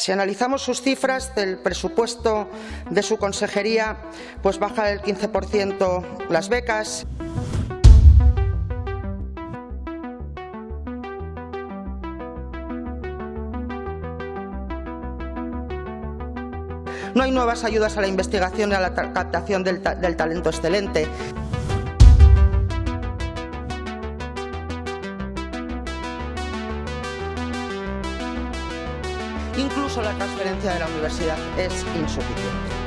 Si analizamos sus cifras del presupuesto de su consejería, pues baja el 15% las becas. No hay nuevas ayudas a la investigación y a la captación del talento excelente. Incluso la transferencia de la universidad es insuficiente.